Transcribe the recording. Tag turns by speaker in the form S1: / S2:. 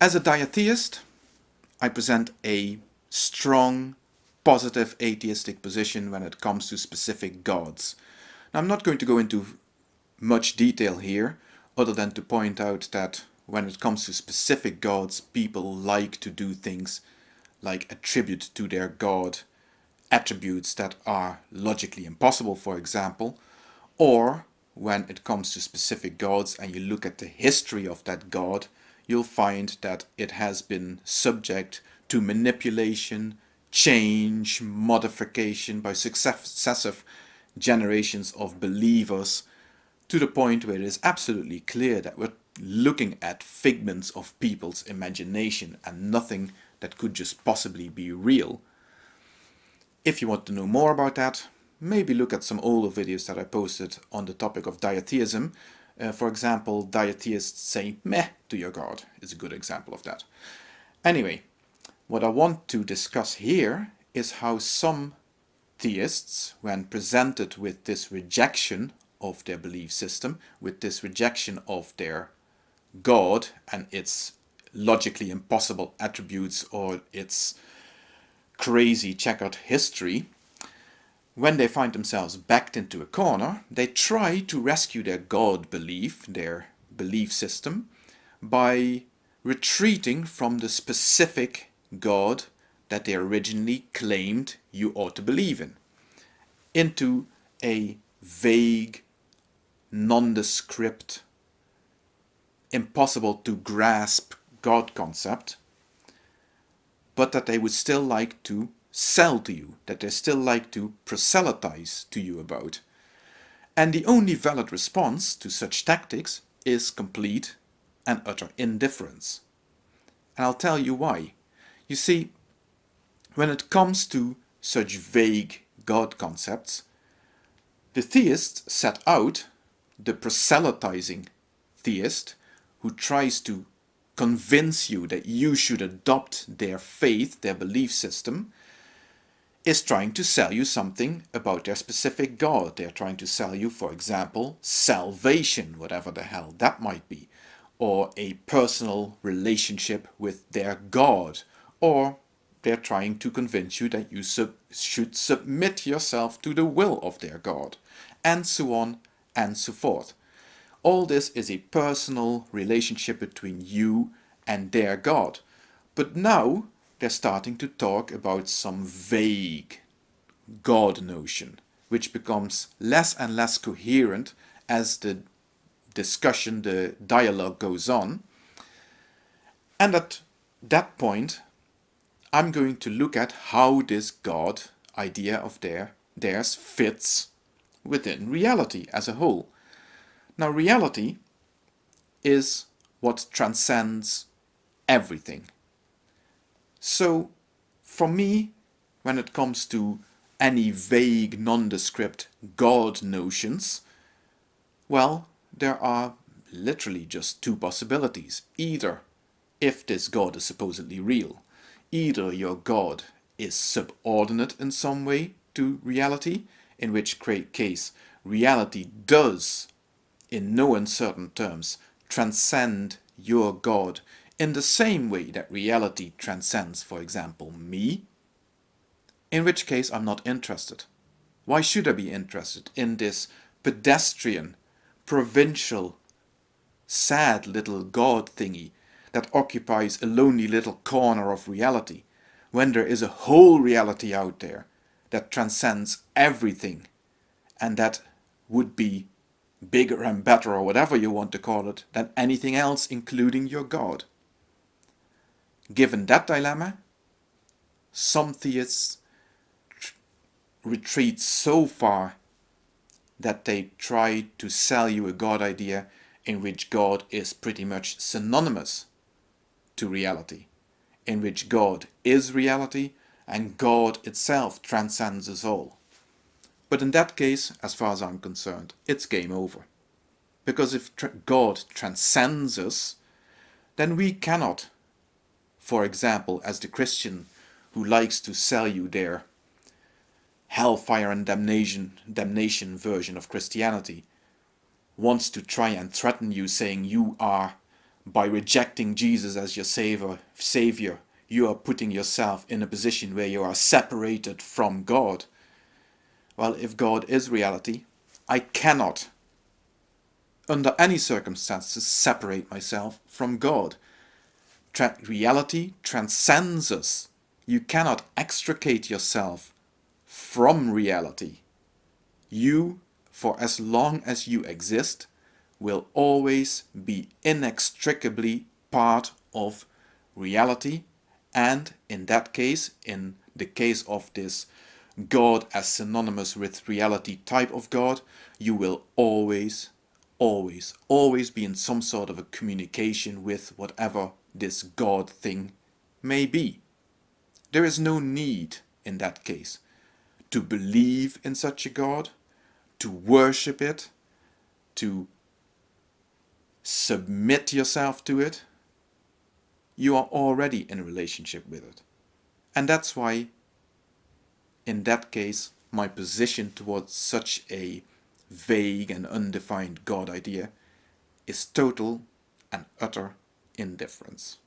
S1: As a diatheist, I present a strong, positive atheistic position when it comes to specific gods. Now, I'm not going to go into much detail here, other than to point out that when it comes to specific gods, people like to do things like attribute to their god attributes that are logically impossible, for example, or when it comes to specific gods and you look at the history of that god, you'll find that it has been subject to manipulation, change, modification by successive generations of believers to the point where it is absolutely clear that we're looking at figments of people's imagination and nothing that could just possibly be real. If you want to know more about that, maybe look at some older videos that I posted on the topic of diatheism uh, for example, diatheists say meh to your god is a good example of that. Anyway, what I want to discuss here is how some theists, when presented with this rejection of their belief system, with this rejection of their God and its logically impossible attributes or its crazy checkered history, when they find themselves backed into a corner, they try to rescue their God belief, their belief system, by retreating from the specific God that they originally claimed you ought to believe in, into a vague, nondescript, impossible to grasp God concept, but that they would still like to sell to you, that they still like to proselytize to you about. And the only valid response to such tactics is complete and utter indifference. And I'll tell you why. You see, when it comes to such vague God concepts, the theist set out the proselytizing theist who tries to convince you that you should adopt their faith, their belief system, is trying to sell you something about their specific God. They're trying to sell you, for example, salvation, whatever the hell that might be, or a personal relationship with their God, or they're trying to convince you that you sub should submit yourself to the will of their God, and so on and so forth. All this is a personal relationship between you and their God. But now they're starting to talk about some vague God notion, which becomes less and less coherent as the discussion, the dialogue goes on. And at that point, I'm going to look at how this God idea of their, theirs fits within reality as a whole. Now reality is what transcends everything so for me, when it comes to any vague, nondescript God notions, well, there are literally just two possibilities. Either, if this God is supposedly real, either your God is subordinate in some way to reality, in which case reality does, in no uncertain terms, transcend your God in the same way that reality transcends, for example, me, in which case I'm not interested. Why should I be interested in this pedestrian, provincial, sad little god thingy that occupies a lonely little corner of reality, when there is a whole reality out there that transcends everything and that would be bigger and better or whatever you want to call it than anything else including your God. Given that dilemma, some theists retreat so far that they try to sell you a God idea in which God is pretty much synonymous to reality, in which God is reality and God itself transcends us all. But in that case, as far as I'm concerned, it's game over. Because if God transcends us, then we cannot for example, as the Christian who likes to sell you their hellfire and damnation, damnation version of Christianity, wants to try and threaten you saying you are by rejecting Jesus as your savior, savior, you are putting yourself in a position where you are separated from God. Well, if God is reality, I cannot, under any circumstances, separate myself from God. Tra reality transcends us. You cannot extricate yourself from reality. You, for as long as you exist, will always be inextricably part of reality and in that case, in the case of this God as synonymous with reality type of God, you will always, always, always be in some sort of a communication with whatever this God thing may be. There is no need in that case to believe in such a God, to worship it, to submit yourself to it, you are already in a relationship with it. And that's why, in that case, my position towards such a vague and undefined God idea is total and utter indifference.